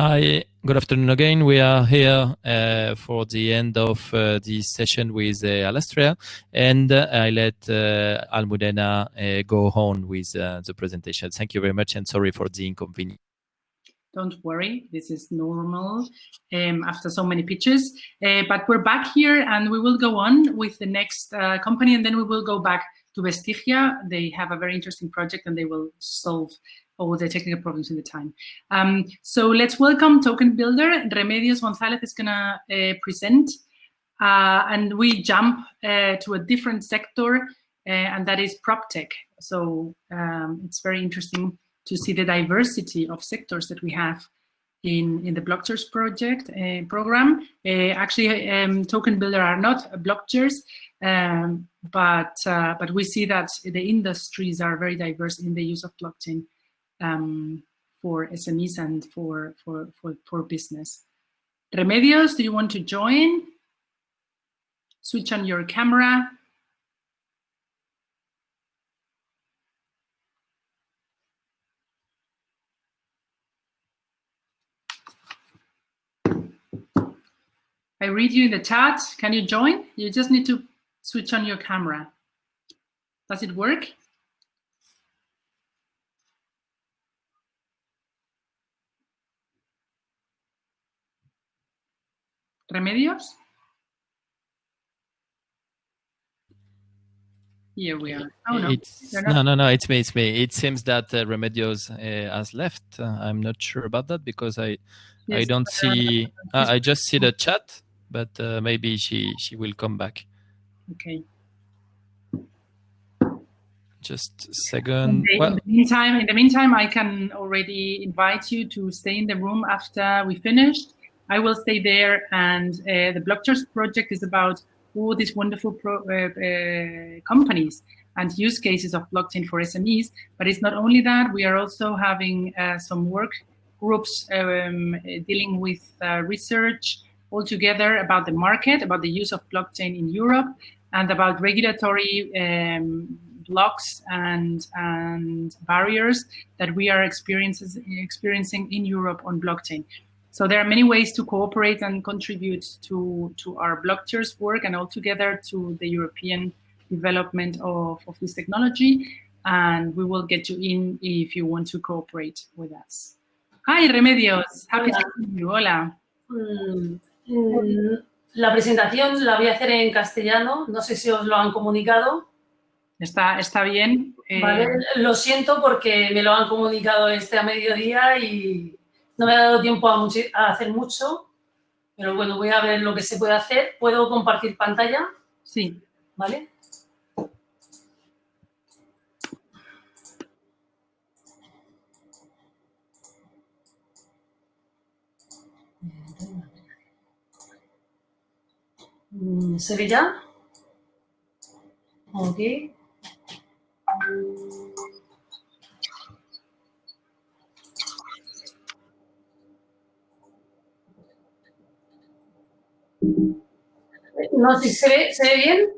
Hi, good afternoon again. We are here uh, for the end of uh, this session with uh, Alastria, and uh, I let uh, Almudena uh, go on with uh, the presentation. Thank you very much, and sorry for the inconvenience. Don't worry, this is normal um, after so many pitches. but we're back here, and we will go on with the next company, and then we will go back to Vestigia. They have a very interesting project, and they will solve all the technical problems in the time. Um, so let's welcome Token Builder. Remedios Gonzalez is gonna uh, present uh, and we jump uh, to a different sector uh, and that is prop tech. So um, it's very interesting to see the diversity of sectors that we have in, in the Blockchains project uh, program. Uh, actually, um, Token Builder are not Blockchains, um, but, but we see that the industries are very diverse in the use of blockchain um, for SMEs and for, for, for, for business. Remedios, do you want to join? Switch on your camera. I read you in the chat. Can you join? You just need to switch on your camera. Does it work? Remedios? Here we are. Oh, no. no, no, no, it's me, it's me. It seems that uh, Remedios uh, has left. Uh, I'm not sure about that because I yes, I don't see, uh, I just see the chat, but uh, maybe she, she will come back. Okay. Just a second. The, well, in the meantime, in the meantime, I can already invite you to stay in the room after we finished I will stay there. And uh, the Blockchains project is about all these wonderful pro, uh, uh, companies and use cases of blockchain for SMEs. But it's not only that, we are also having uh, some work groups um, dealing with uh, research altogether about the market, about the use of blockchain in Europe, and about regulatory um, blocks and, and barriers that we are experiencing in Europe on blockchain. So there are many ways to cooperate and contribute to, to our Blockchains work and altogether to the European development of, of this technology. And we will get you in if you want to cooperate with us. Hi, Remedios. Happy Hola. to see you. Hola. Mm, mm, la presentación la voy a hacer en castellano. No sé si os lo han comunicado. Está, está bien. Eh... Vale, lo siento porque me lo han comunicado este a mediodía y no me ha dado tiempo a, a, hacer mucho, pero bueno, voy a ver lo que se puede hacer. ¿Puedo compartir pantalla? Sí. ¿Vale? Mm, ¿Se ve ya? Ok. No sé si se ve, ¿se ve bien.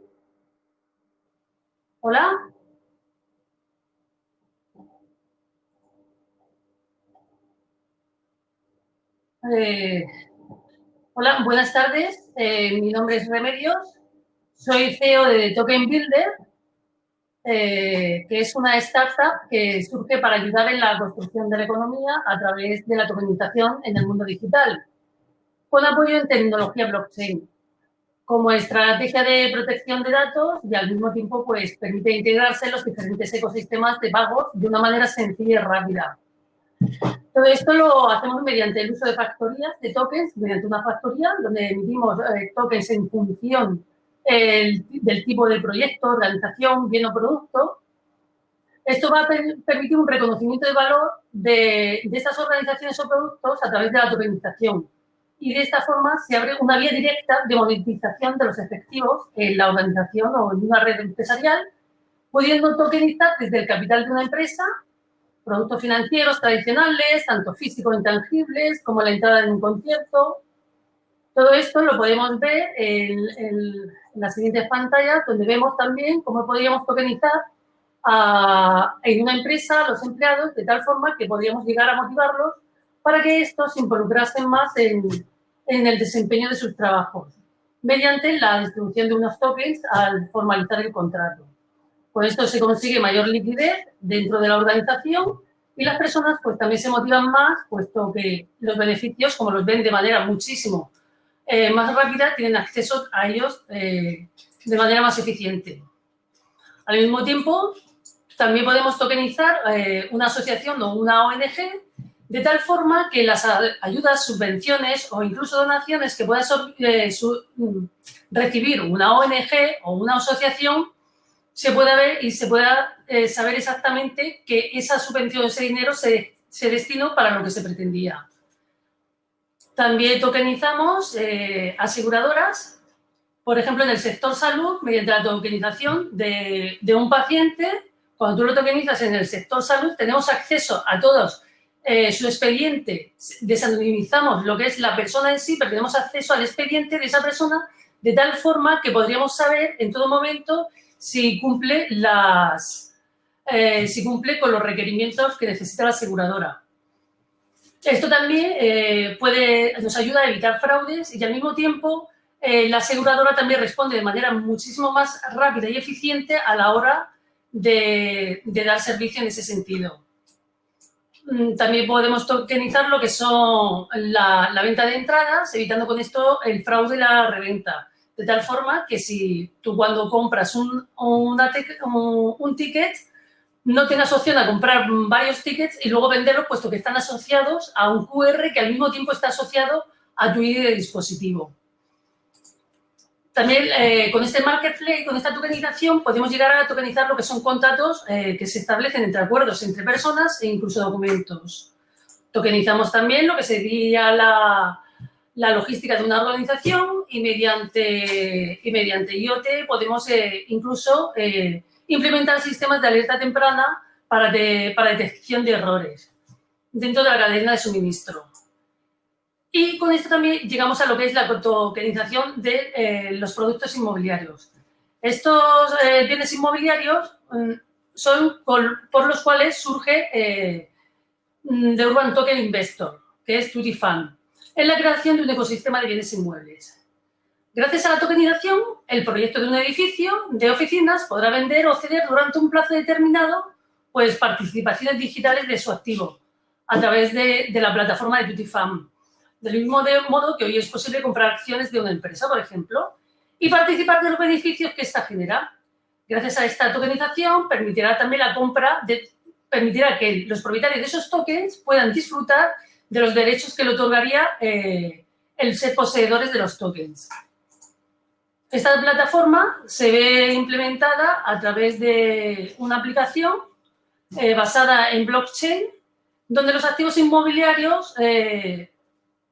¿Hola? Eh, hola, buenas tardes. Eh, mi nombre es Remedios. Soy CEO de Token Builder, eh, que es una startup que surge para ayudar en la construcción de la economía a través de la tokenización en el mundo digital, con apoyo en tecnología blockchain como estrategia de protección de datos y al mismo tiempo pues, permite integrarse en los diferentes ecosistemas de pagos de una manera sencilla y rápida. Todo esto lo hacemos mediante el uso de factorías, de tokens, mediante una factoría donde emitimos eh, tokens en función del tipo de proyecto, organización, bien o producto. Esto va a permitir un reconocimiento de valor de, de estas organizaciones o productos a través de la tokenización y de esta forma se abre una vía directa de monetización de los efectivos en la organización o en una red empresarial, pudiendo tokenizar desde el capital de una empresa productos financieros tradicionales, tanto físicos intangibles como la entrada en un concierto. Todo esto lo podemos ver en, en, las siguientes pantallas, donde vemos también cómo podríamos tokenizar a, en una empresa a los empleados de tal forma que podríamos llegar a motivarlos para que estos se involucrasen más en, en el desempeño de sus trabajos, mediante la distribución de unos tokens al formalizar el contrato. Con esto se consigue mayor liquidez dentro de la organización y las personas pues también se motivan más, puesto que los beneficios, como los ven de manera muchísimo eh, más rápida, tienen acceso a ellos eh, de manera más eficiente. Al mismo tiempo, también podemos tokenizar eh, una asociación o una ONG de tal forma que las ayudas, subvenciones o incluso donaciones que pueda mm, recibir una ONG o una asociación se pueda ver y se pueda eh, saber exactamente que esa subvención, ese dinero se, se, destinó para lo que se pretendía. También tokenizamos eh, aseguradoras, por ejemplo, en el sector salud, mediante la tokenización de, de, un paciente. Cuando tú lo tokenizas en el sector salud, tenemos acceso a todos eh, su expediente, desanonimizamos lo que es la persona en sí, pero tenemos acceso al expediente de esa persona de tal forma que podríamos saber en todo momento si cumple, las, eh, si cumple con los requerimientos que necesita la aseguradora. Esto también eh, puede, nos ayuda a evitar fraudes y al mismo tiempo la aseguradora también responde de manera muchísimo más rápida y eficiente a la hora de, dar servicio en ese sentido. Mm, también podemos tokenizar lo que son la, venta de entradas, evitando con esto el fraude y la reventa. De tal forma que si tú cuando compras un, un, ticket, no tengas opción a comprar varios tickets y luego venderlos, puesto que están asociados a un QR que al mismo tiempo está asociado a tu ID de dispositivo. También eh, con este marketplace, con esta tokenización, podemos llegar a tokenizar lo que son contratos eh, que se establecen entre acuerdos entre personas e incluso documentos. Tokenizamos también lo que sería la, logística de una organización y mediante, y mediante IoT podemos eh, incluso implementar sistemas de alerta temprana para, para detección de errores dentro de la cadena de suministro. Y con esto también llegamos a lo que es la tokenización de eh, los productos inmobiliarios. Estos bienes inmobiliarios mm, son por, los cuales surge The Urban Token Investor, que es Tutti Fund en la creación de un ecosistema de bienes inmuebles. Gracias a la tokenización, el proyecto de un edificio de oficinas podrá vender o ceder durante un plazo determinado pues, participaciones digitales de su activo a través de, la plataforma de Tutifam. Del mismo modo que hoy es posible comprar acciones de una empresa, por ejemplo, y participar de los beneficios que ésta genera. Gracias a esta tokenización permitirá también la compra, de, permitirá que los propietarios de esos tokens puedan disfrutar de los derechos que le otorgaría eh, el ser poseedores de los tokens. Esta plataforma se ve implementada a través de una aplicación eh, basada en blockchain, donde los activos inmobiliarios eh,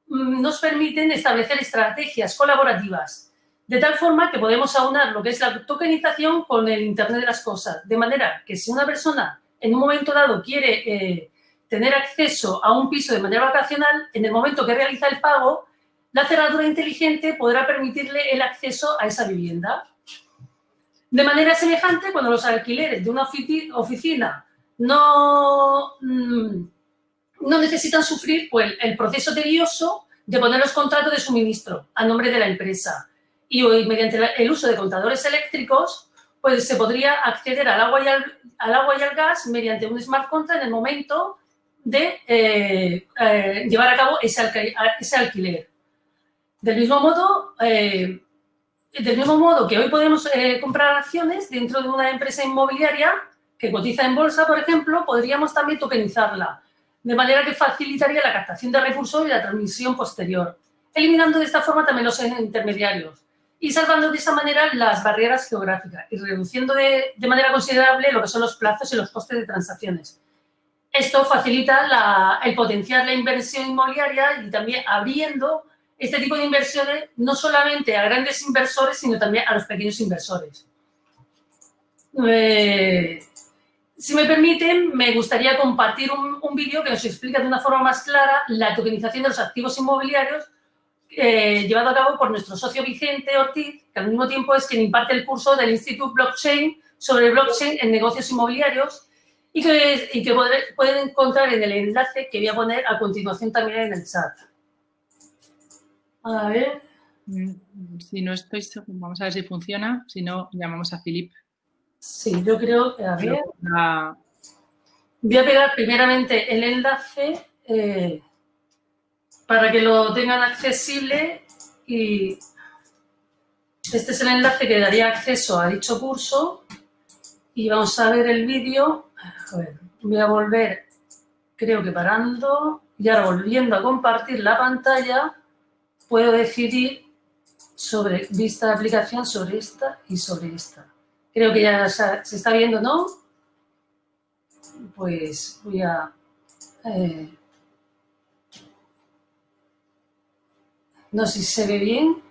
nos permiten establecer estrategias colaborativas, de tal forma que podemos aunar lo que es la tokenización con el Internet de las cosas, de manera que si una persona en un momento dado quiere tener acceso a un piso de manera vacacional, en el momento que realiza el pago, la cerradura inteligente podrá permitirle el acceso a esa vivienda. De manera semejante, cuando los alquileres de una oficina no, mm, no necesitan sufrir pues, el proceso tedioso de poner los contratos de suministro a nombre de la empresa. Y hoy, mediante el uso de contadores eléctricos, pues se podría acceder al agua y al, agua y al gas mediante un smart contract en el momento de eh, eh, llevar a cabo ese, ese, alquiler. Del mismo modo, eh, del mismo modo que hoy podemos comprar acciones dentro de una empresa inmobiliaria que cotiza en bolsa, por ejemplo, podríamos también tokenizarla, de manera que facilitaría la captación de recursos y la transmisión posterior, eliminando de esta forma también los intermediarios y salvando de esa manera las barreras geográficas y reduciendo de, de manera considerable lo que son los plazos y los costes de transacciones esto facilita el potenciar la inversión inmobiliaria y también abriendo este tipo de inversiones no solamente a grandes inversores, sino también a los pequeños inversores. Eh, si me permiten, me gustaría compartir un, vídeo que nos explica de una forma más clara la tokenización de los activos inmobiliarios eh, llevado a cabo por nuestro socio Vicente Ortiz, que al mismo tiempo es quien imparte el curso del Instituto Blockchain sobre blockchain en negocios inmobiliarios y que, y que pueden encontrar en el enlace que voy a poner a continuación también en el chat. A ver. Mm, si no estoy vamos a ver si funciona. Si no, llamamos a Filip. Sí, yo creo que a ver. Voy a pegar primeramente el enlace eh, para que lo tengan accesible y este es el enlace que daría acceso a dicho curso y vamos a ver el vídeo. voy a volver, creo que parando y ahora volviendo a compartir la pantalla puedo decidir sobre vista de aplicación sobre esta y sobre esta. Creo que ya se está viendo, ¿no? Pues voy a... Eh, no sé si se ve bien.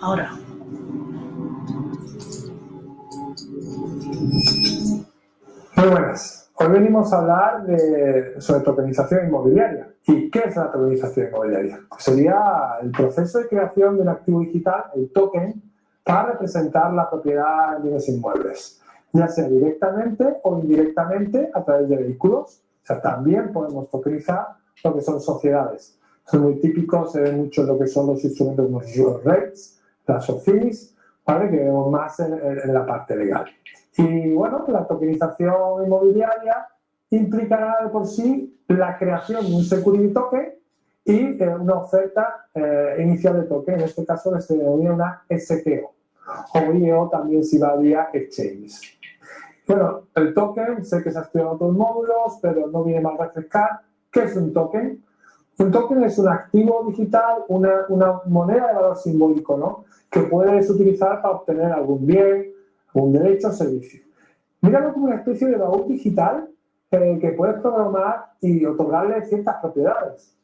Ahora. Muy buenas. Hoy venimos a hablar de, sobre tokenización inmobiliaria. ¿Y qué es la tokenización inmobiliaria? sería el proceso de creación de un activo digital, el token, para representar la propiedad de bienes inmuebles, ya sea directamente o indirectamente a través de vehículos. O sea, también podemos tokenizar lo que son sociedades. Son muy típicos, se ve mucho lo que son los instrumentos como los rates, las OFIs, ¿vale? que vemos más en la parte legal. Y bueno, la tokenización inmobiliaria implicará de por sí la creación de un security token y eh, una oferta eh, inicial de token, en este caso se denomina una STO, o IEO también si va vía exchanges. Bueno, el token, sé que se ha estudiado otros módulos, pero no viene más refrescar. ¿Qué es un token? Un token es un activo digital, una, una moneda de valor simbólico, ¿no? Que puedes utilizar para obtener algún bien, un derecho a servicio. Míralo como una especie de baúl digital que puedes programar y otorgarle ciertas propiedades.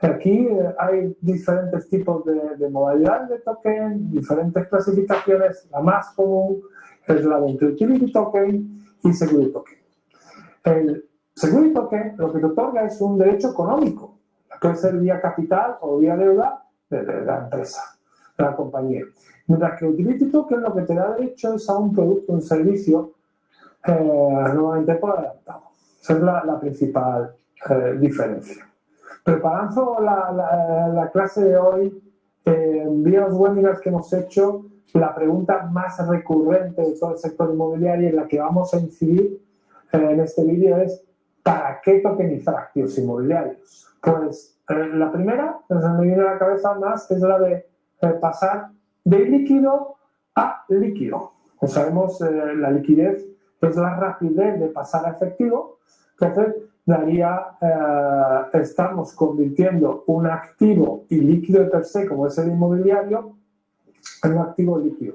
Aquí eh, hay diferentes tipos de, modalidades de token, diferentes clasificaciones. La más común es la de Utility Token y Security Token. El Security Token lo que te otorga es un derecho económico, puede ser vía capital o vía deuda de la empresa, de la compañía. Mientras que Utility Token lo que te da derecho es a un producto, un servicio, eh, nuevamente por adelantado. Esa es la, principal eh, diferencia. Preparando la, la, clase de hoy, eh, en los webinars que hemos hecho, la pregunta más recurrente de todo el sector inmobiliario en la que vamos a incidir eh, en este vídeo es ¿para qué tokenizar activos inmobiliarios? Pues la primera, que me viene a la cabeza más, es la de pasar de líquido a líquido. Como sabemos, eh, la liquidez es la rapidez de pasar a efectivo, entonces daría, eh, estamos convirtiendo un activo y líquido per se, como es el inmobiliario, en un activo líquido.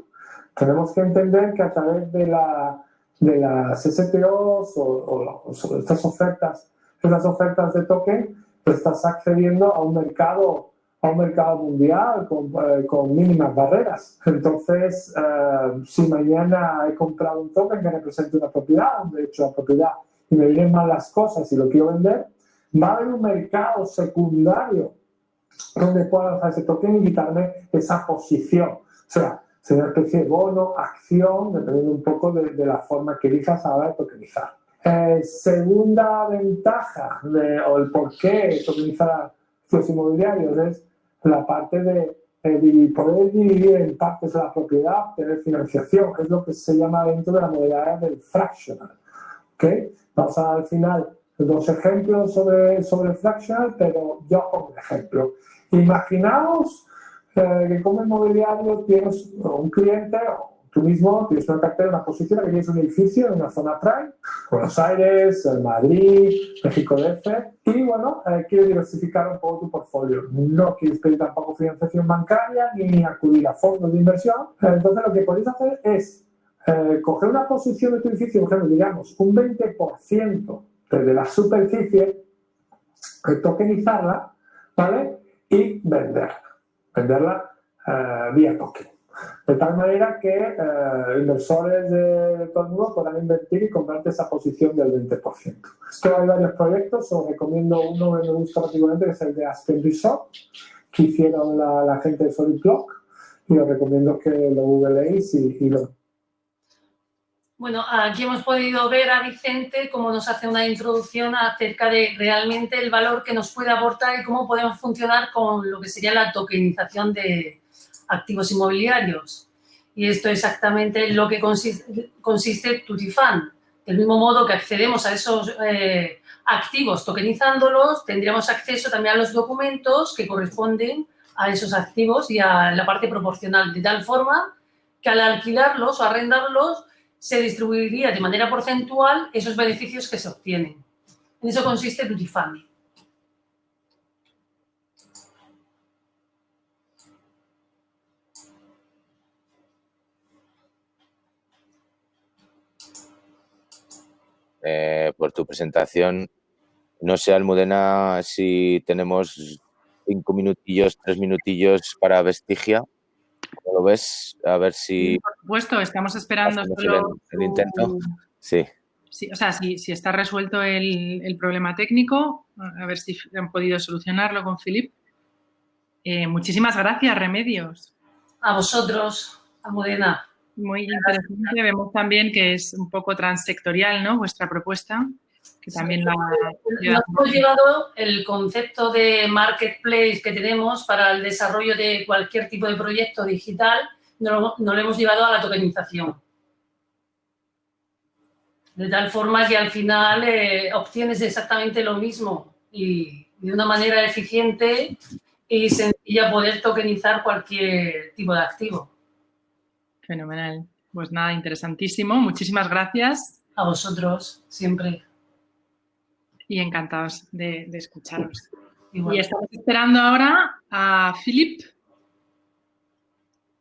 Tenemos que entender que a través de, la, de las STOs o, o estas ofertas, estas ofertas de token, estás accediendo a un mercado a un mercado mundial con, eh, mínimas barreras. Entonces, eh, si mañana he comprado un token que represente una propiedad, un derecho a propiedad, y me vienen mal las cosas y lo quiero vender, va a haber un mercado secundario donde pueda lanzar ese token y quitarme esa posición. O sea, será una especie de bono, acción, dependiendo un poco de, la forma que elijas a la tokenizar. Eh, segunda ventaja de, o el por qué tokenizar los inmobiliarios es la parte de poder dividir en partes la propiedad, tener financiación, que es lo que se llama dentro de la modalidad del fractional. ¿okay? Vamos a al final dos ejemplos sobre, sobre fractional, pero yo como ejemplo. Imaginaos eh, que como inmobiliario tienes un cliente tú mismo tienes una cartera, una posición, que tienes un edificio en una zona prime, Buenos Aires, Madrid, México DF, y bueno, eh, quieres diversificar un poco tu portfolio. No quieres pedir tampoco financiación bancaria ni acudir a fondos de inversión. Entonces lo que podéis hacer es eh, coger una posición de tu edificio, ejemplo, digamos, un 20% de la superficie, eh, tokenizarla, ¿vale? Y venderla. Venderla vía token. De tal manera que eh, inversores de todo el mundo podrán invertir y comprarte esa posición del 20%. Esto hay varios proyectos, os recomiendo uno que me gusta particularmente, que es el de Aspen Resort, que hicieron la, gente de Solid Block. y os recomiendo que lo googleéis y, y lo Bueno, aquí hemos podido ver a Vicente cómo nos hace una introducción acerca de realmente el valor que nos puede aportar y cómo podemos funcionar con lo que sería la tokenización de activos inmobiliarios. Y esto es exactamente lo que consiste, consiste Tutifan. Del mismo modo que accedemos a esos eh, activos tokenizándolos, tendríamos acceso también a los documentos que corresponden a esos activos y a la parte proporcional, de tal forma que al alquilarlos o arrendarlos se distribuiría de manera porcentual esos beneficios que se obtienen. En eso consiste Tutifan. Eh, por tu presentación. No sé, Almudena, si tenemos cinco minutillos, tres minutillos para Vestigia. ¿Cómo lo ves? A ver si... Por supuesto, estamos esperando solo el, el intento. Sí. Sí, o sea, si, si está resuelto el, el problema técnico, a ver si han podido solucionarlo con Filip. Eh, muchísimas gracias, Remedios. A vosotros, Almudena. Muy interesante. Vemos también que es un poco transsectorial, ¿no? Vuestra propuesta, que también la... Nos hemos llevado el concepto de marketplace que tenemos para el desarrollo de cualquier tipo de proyecto digital, no lo, no lo hemos llevado a la tokenización. De tal forma que al final eh, obtienes exactamente lo mismo y de una manera eficiente y sencilla poder tokenizar cualquier tipo de activo. Fenomenal. Pues nada, interesantísimo. Muchísimas gracias A vosotros, siempre. y encantados de, de escucharos. Igual. Y estamos esperando ahora a Filip.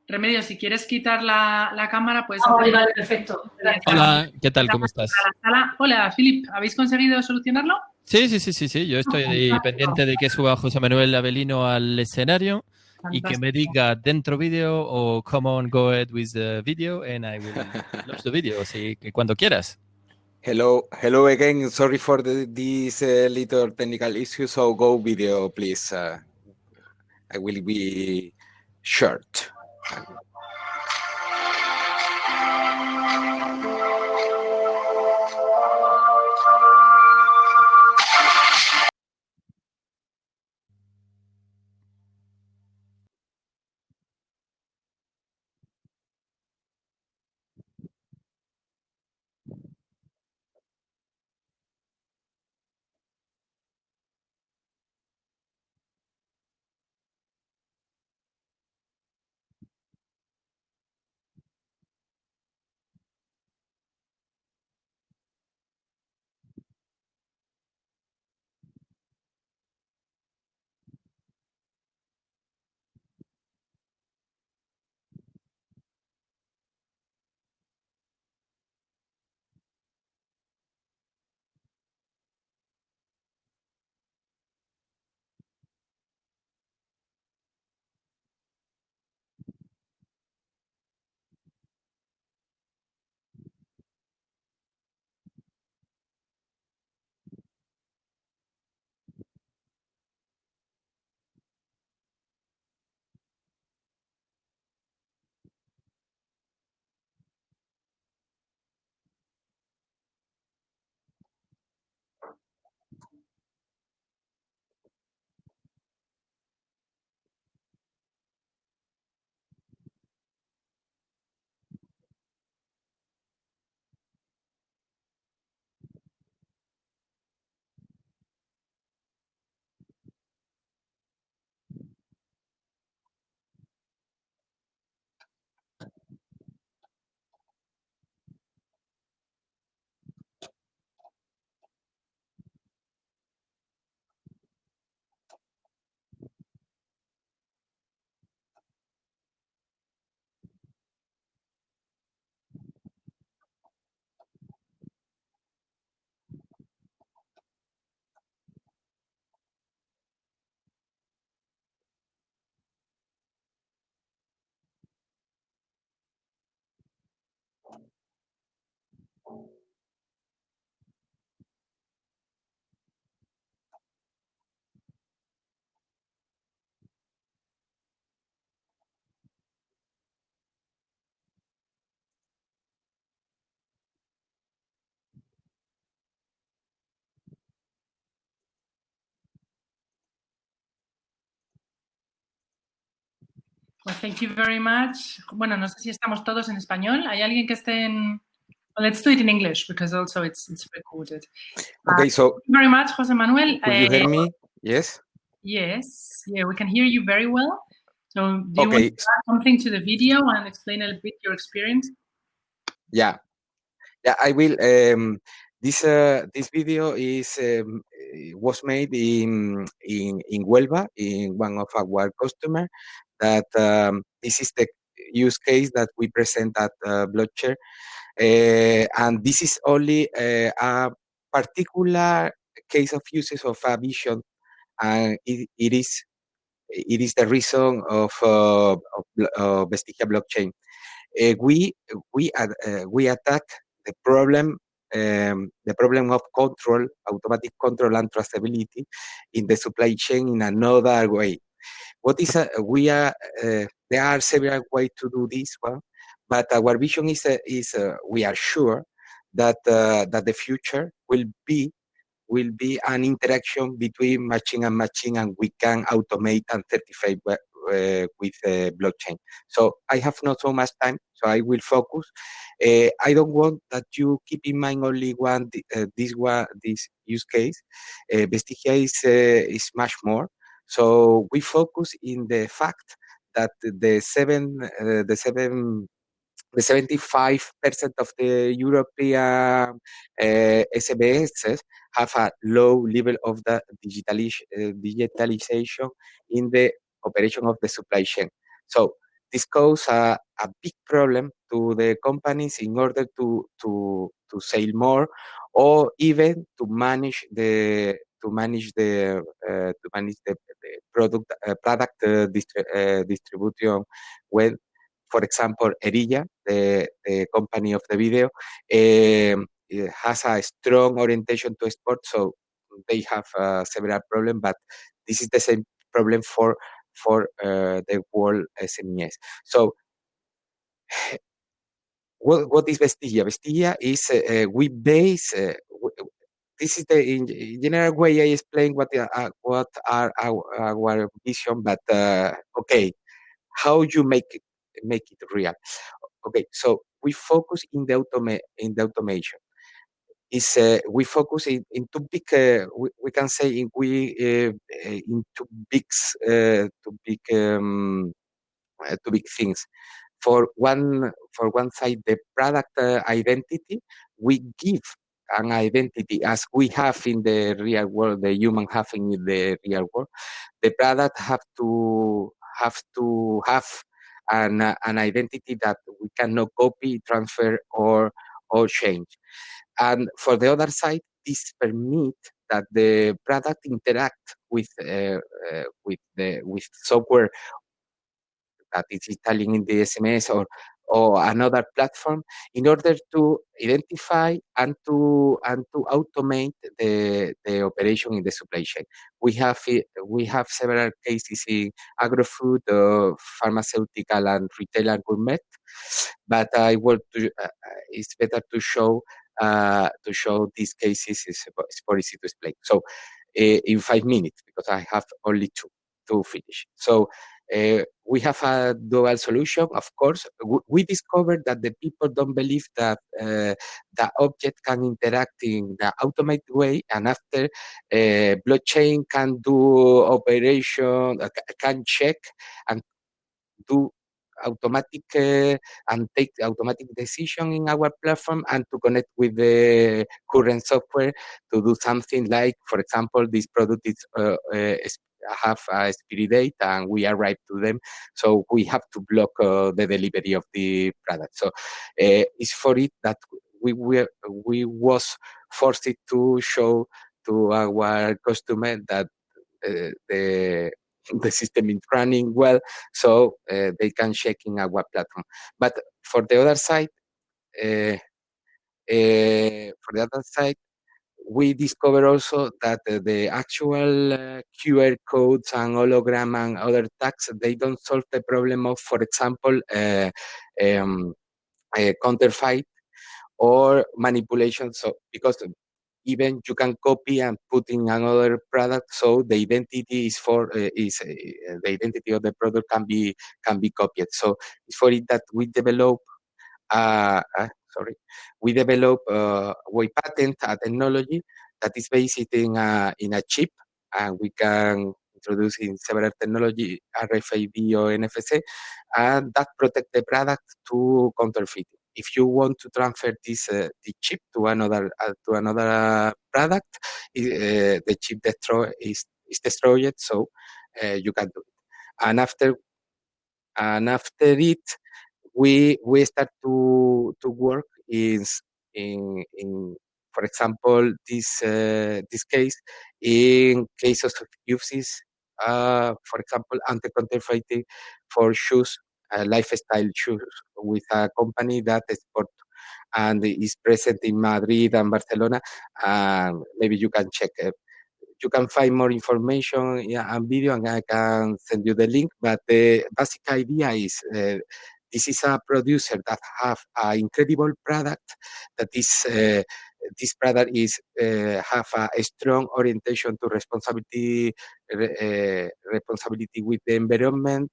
Remedio, si quieres quitar la, la cámara, puedes Ah, vale, perfecto. Gracias. Hola, ¿qué tal? ¿Cómo estás? Hola, Filip, ¿habéis conseguido solucionarlo? Sí, sí, sí, sí, sí. Yo estoy ahí pendiente de que suba José Manuel Avelino al escenario y que me Fantástico. diga dentro vídeo o come on, go ahead with the video and I will launch the video. Así que cuando quieras. Hello, hello again. Sorry for the, this uh, little technical issue. So go video, please. Uh, I will be short. Well, thank you very much. Bueno, no sé si estamos todos en español. ¿Hay alguien que esté en...? Well, let's do it in English because also it's, it's recorded. Okay, Uh, so thank you very much, Jose Manuel. could you Uh, hear me? Yes? Yes, yeah, we can hear you very well. So do you want to add something to the video and explain a little bit your experience? yeah. Yeah, I will. Um, this uh, this video is um, was made in in in Huelva in one of our customer. That um, this is the use case that we present at uh, Blockchain, uh, and this is only uh, a particular case of uses of a vision, and it, it is it is the reason of uh, of, Vestigia blockchain. Uh, we we we attack the problem um, the problem of control, automatic control and traceability in the supply chain in another way. What is a, we are uh, there are several ways to do this one, but our vision is uh, is uh, we are sure that that the future will be will be an interaction between machine and machine, and we can automate and certify uh, with blockchain. So I have not so much time, so I will focus. Uh, I don't want that you keep in mind only one this one this use case. Vestigia is is much more. So we focus in the fact that the seven uh, the seven the 75% of the European uh, SMEs have a low level of the digitalis- uh, digitalization in the operation of the supply chain. So this causes a, a big problem to the companies in order to, to, to sell more or even to manage the to manage the uh, to manage the, the product uh, product uh, distri- distribution when for example, Erilla, the, the company of the video, has a strong orientation to sport, so they have uh, several problems, but this is the same problem for for uh, the world SMEs. So what, what is Vestigia? Vestigia is we base. Uh, this is the in, in general way I explain what uh, uh, what are our, our vision, but uh, okay, how you make it make it real. Okay, so we focus in the automa- in the automation. Is uh, we focus in, in two big uh, we, we can say in we uh, uh, in two big uh, two big um, uh, two big things. For one for one side, the product uh, identity we give an identity as we have in the real world, the human have in the real world. The product have to have to have an, uh, an identity that we cannot copy, transfer, or or change. And for the other side, this permit that the product interact with uh, uh, with the with software that is installing in the SMS or or another platform in order to identify and to and to automate the, the operation in the supply chain. We have we have several cases in agro-food, uh, pharmaceutical, and retail and gourmet, but I want to. Uh, uh, it's better to show uh, to show these cases is is for easy to explain. So uh, in five minutes because I have only two to finish. So uh, we have a dual solution, of course. We discovered that the people don't believe that uh, the object can interact in the automated way, and after uh, blockchain can do operation, uh, can check and do automatic uh, and take automatic decision in our platform and to connect with the current software to do something like, for example, this product is uh, uh, have a expiry date and we arrive to them, so we have to block uh, the delivery of the product. So uh, it's for it that we were we was forced to show to our customer that uh, the the system is running well, so uh, they can check in our platform. But for the other side, uh, uh, for the other side, we discover also that uh, the actual uh, QR codes and hologram and other tags they don't solve the problem of, for example, uh, um, uh, counterfeit or manipulation. So because even you can copy and put in another product so the identity is for uh, is uh, the identity of the product can be can be copied so it's for it that we develop uh, sorry we develop uh, we patent a technology that is based in a in a chip and we can introduce in several technology RFID or NFC and that protect the product to counterfeiting if you want to transfer this uh, the chip to another uh, to another product, uh, the chip destroy is, is destroyed, so uh, you can do it. And after and after it, we we start to to work in in in for example this uh, this case in cases of uses uh, for example anti-counterfeiting for shoes uh, lifestyle shoes with a company that export and is present in Madrid and Barcelona. Um, maybe you can check it. You can find more information and video, and I can send you the link. But the basic idea is uh, this is a producer that have an incredible product that uh, this product is uh, have a, strong orientation to responsibility uh, responsibility with the environment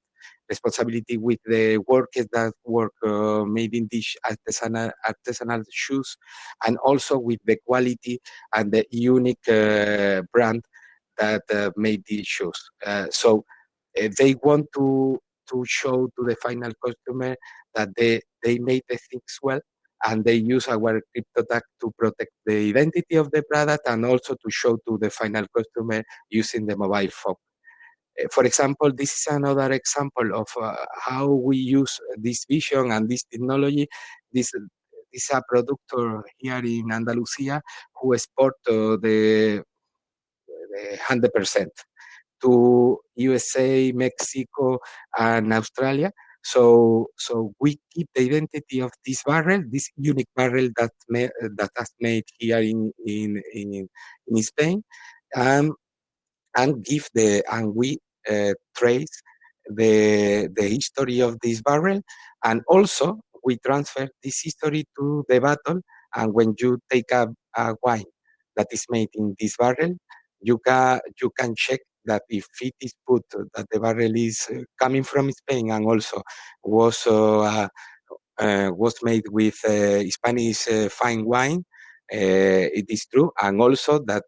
responsibility with the workers that work uh, made in these artisanal, artisanal shoes and also with the quality and the unique brand that made these shoes. So they want to to show to the final customer that they, they made the things well and they use our crypto tag to protect the identity of the product and also to show to the final customer using the mobile phone. Eh, for example, this is another example of uh, how we use this vision and this technology. This, this is a producer here in Andalusia who export uh, the, the 100% to USA, Mexico, and Australia. So, so we keep the identity of this barrel, this unique barrel that may, that has made here in in in, in Spain, and and give the and we uh, trace the, the history of this barrel and also we transfer this history to the bottle and when you take a, a wine that is made in this barrel you can you can check that if it is put that the barrel is uh, coming from Spain and also was uh, uh, was made with uh, Spanish uh, fine wine, uh, it is true, and also that,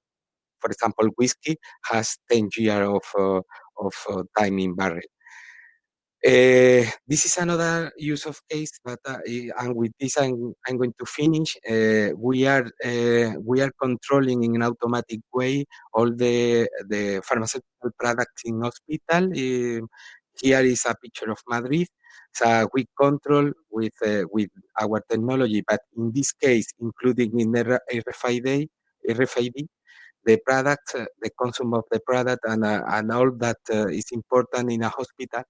for example, whiskey has 10 years of of uh, timing barrel. Uh, this is another use of case, but uh, and with this I'm, I'm going to finish. Uh, we are we are controlling in an automatic way all the the pharmaceutical products in hospital. Here is a picture of Madrid. So we control with with our technology, but in this case, including in the RFID, RFID the product, uh, the consume of the product, and, uh, and all that uh, is important in a hospital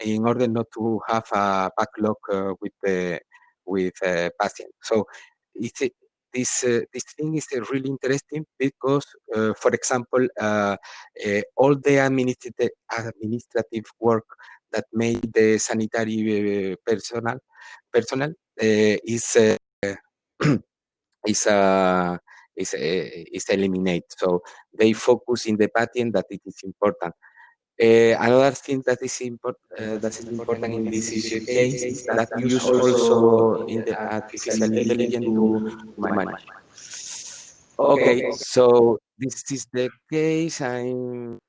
in order not to have a backlog with the with patient. So it's this uh, this thing is uh, really interesting because, uh, for example, all the administrative administrative work that made the sanitary personnel personnel is is a is, uh, is eliminated. So they focus in the patent that it is important. Uh, another thing that is important uh, that is important in this case is that use also in the artificial intelligence to manage. Okay, so this is the case. I'm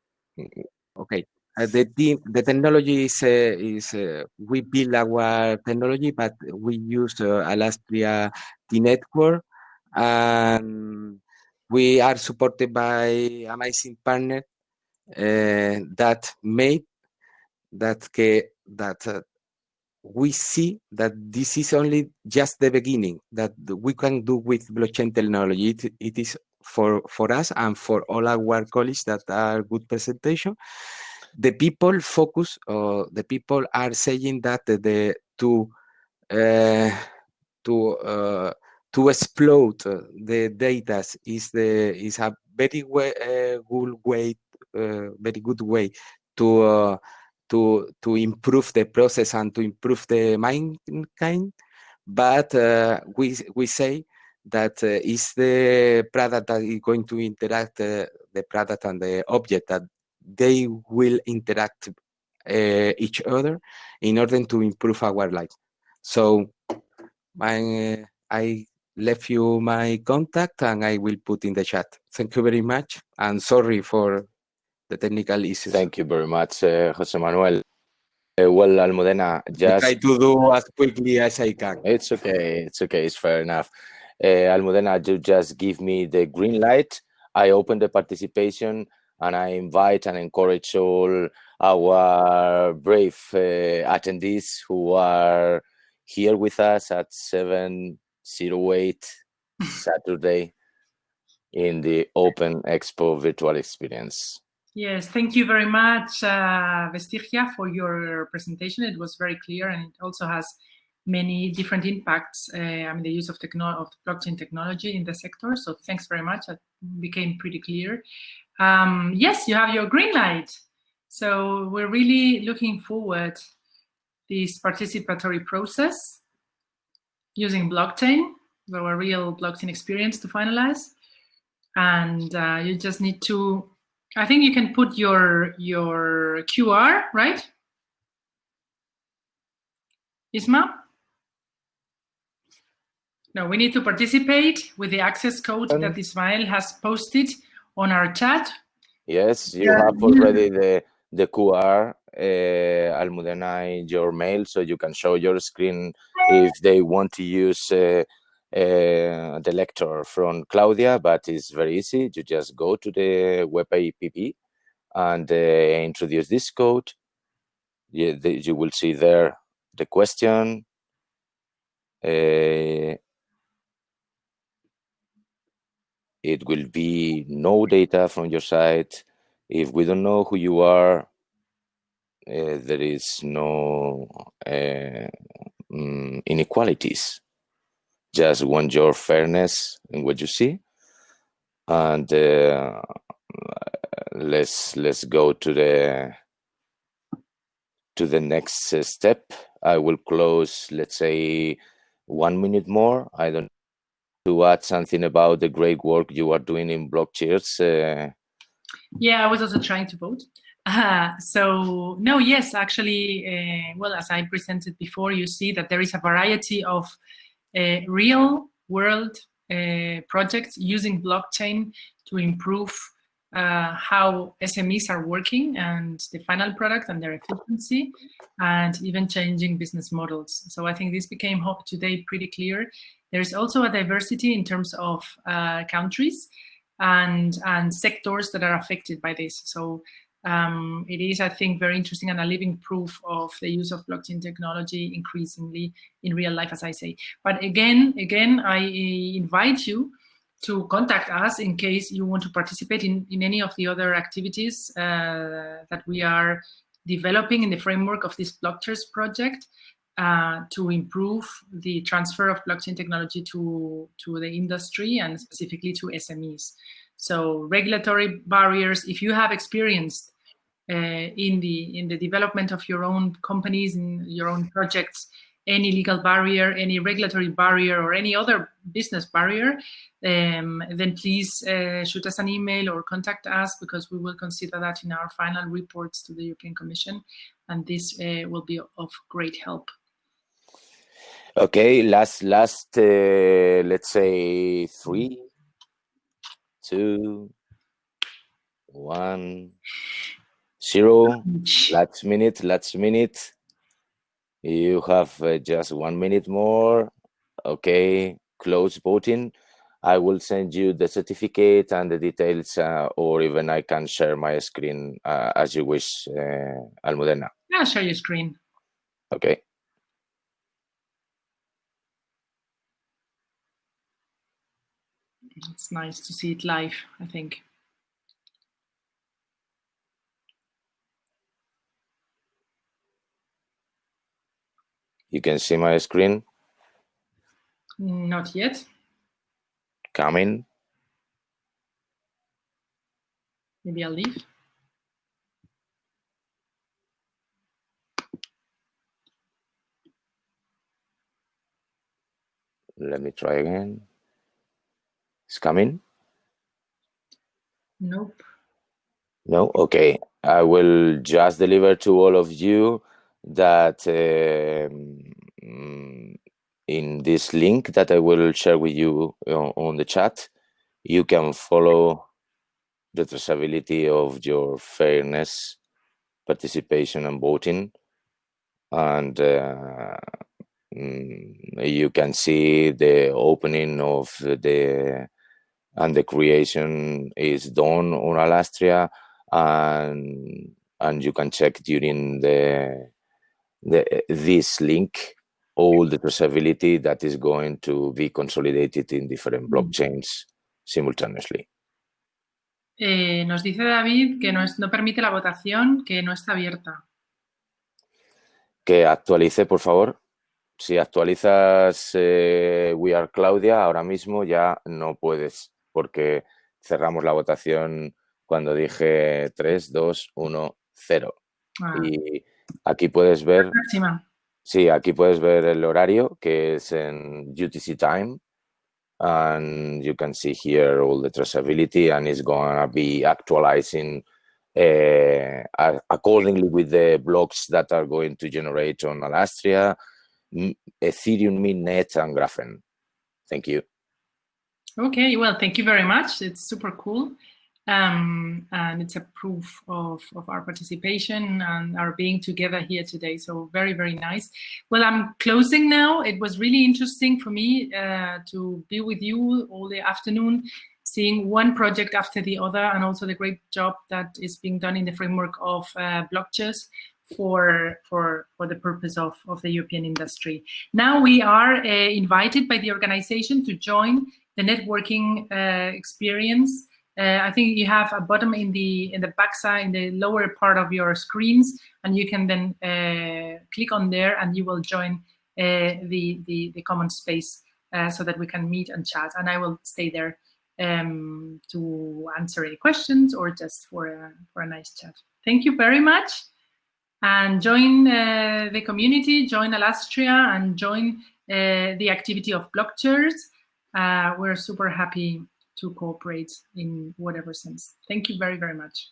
okay. Uh, the the technology is uh, is uh, we build our technology, but we use uh, Alastria T network and we are supported by amazing partner uh, that made that that uh, we see that this is only just the beginning that we can do with blockchain technology. It, it is for for us and for all our colleagues that are good presentation. The people focus, or the people are saying that the, the to uh, to uh, to explode uh, the data is the is a very way, uh, good way, uh, very good way to uh, to to improve the process and to improve the mankind. But uh, we we say that uh, is the product that is going to interact the product and the object that they will interact each other in order to improve our life. So my, I left you my contact and I will put in the chat. Thank you very much and sorry for the technical issues. Thank you very much, uh, Jose Manuel. Uh, well, Almudena, just try to do as quickly as I can. It's okay. It's okay. It's fair enough. Uh, Almudena, you just give me the green light. I open the participation and I invite and encourage all our brave uh, attendees who are here with us at 708 Saturday in the Open Expo virtual experience. Yes, thank you very much, uh, Vestigia, for your presentation. It was very clear and it also has many different impacts. Uh, I mean, the use of, techno of blockchain technology in the sector. So thanks very much. That became pretty clear. Um, yes, you have your green light. So we're really looking forward this participatory process using blockchain, a real blockchain experience to finalize. And uh, you just need to I think you can put your your QR, right? Isma? No, we need to participate with the access code um, that Ismael has posted on our chat. Yes, you uh, have already the, the QR, uh, Almudena, in your mail, so you can show your screen if they want to use uh, uh, the lecture from Claudia, but it's very easy. You just go to the web app and uh, introduce this code. You, the, you will see there the question. Uh, it will be no data from your site. If we don't know who you are, uh, there is no uh, mm, inequalities. Just want your fairness in what you see and uh, let's let's go to the to the next step. I will close let's say one minute more. I don't to add something about the great work you are doing in blockchains uh... yeah i was also trying to vote uh, so no yes actually uh, well as i presented before you see that there is a variety of uh, real world uh, projects using blockchain to improve uh, how SMEs are working and the final product and their efficiency and even changing business models. So I think this became hope today pretty clear. There's also a diversity in terms of uh, countries and, and sectors that are affected by this. So um, it is, I think, very interesting and a living proof of the use of blockchain technology increasingly in real life, as I say. But again, again, I invite you to contact us in case you want to participate in, in any of the other activities uh, that we are developing in the framework of this Blockchers project uh, to improve the transfer of blockchain technology to, to the industry and specifically to SMEs. So regulatory barriers, if you have experienced in the in the development of your own companies in your own projects any legal barrier any regulatory barrier or any other business barrier um, then please uh, shoot us an email or contact us because we will consider that in our final reports to the European Commission and this uh, will be of great help. Okay last last uh, let's say three two one zero last minute last minute. You have uh, just one minute more. Okay close voting. I will send you the certificate and the details uh, or even i can share my screen uh, as you wish uh, almudena. Yeah share your screen. Okay. It's nice to see it live i think You can see my screen? Not yet. Coming. Maybe I'll leave. Let me try again. It's coming? Nope. No? Okay. I will just deliver to all of you that um, in this link that I will share with you on, on the chat, you can follow the traceability of your fairness, participation and voting. And uh, mm, you can see the opening of the and the creation is done on Alastria and and you can check during the the this link all the traceability that is going to be consolidated in different blockchains simultaneously. Eh, nos dice David que no, es, no permite la votación, que no está abierta. Que actualice, por favor. Si actualizas eh, We Are Claudia, ahora mismo ya no puedes, porque cerramos la votación cuando dije 3, 2, 1, 0. Ah, Y aquí puedes ver, sí, aquí puedes ver el horario que es en UTC time. And you can see here all the traceability and it's gonna be actualizing uh, accordingly with the blocks that are going to generate on Alastria, Ethereum, Mainnet, and Graphene. Thank you. Okay, well, thank you very much. It's super cool. Um, and it's a proof of, of our participation and our being together here today. So very, very nice. Well, I'm closing now. It was really interesting for me uh, to be with you all the afternoon, seeing one project after the other, and also the great job that is being done in the framework of uh, blockchains for for for the purpose of of the European industry. Now we are uh, invited by the organization to join the networking uh, experience. Uh, I think you have a button in the in the backside in the lower part of your screens, and you can then uh, click on there, and you will join uh, the, the the common space uh, so that we can meet and chat. And I will stay there um, to answer any questions or just for a for a nice chat. Thank you very much and join uh, the community, join Alastria, and join uh, the activity of Blockchers. We're super happy to cooperate in whatever sense. Thank you very, very much.